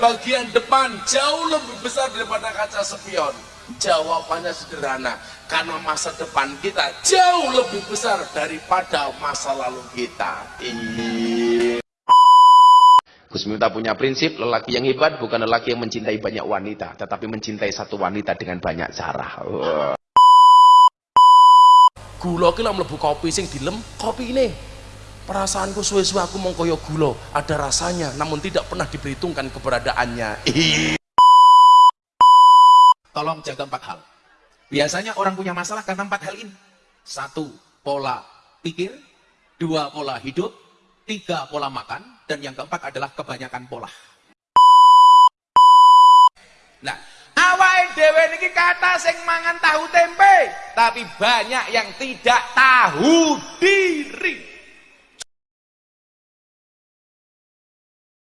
bagian depan jauh lebih besar daripada kaca spion? Jawabannya sederhana, karena masa depan kita jauh lebih besar daripada masa lalu kita. Gus Miftah punya prinsip, lelaki yang hebat bukan lelaki yang mencintai banyak wanita, tetapi mencintai satu wanita dengan banyak cara. Gula ki lek mlebu kopi sing dilem, kopi ini. Perasaanku suwe-suwe aku mau koyo gula, ada rasanya namun tidak pernah diperhitungkan keberadaannya. Tolong jaga empat hal. Biasanya orang punya masalah karena empat hal ini. Satu, pola pikir. Dua, pola hidup. Tiga, pola makan. Dan yang keempat adalah kebanyakan pola. Nah, awal dewe niki kata sing mangan tahu tempe. Tapi banyak yang tidak tahu diri.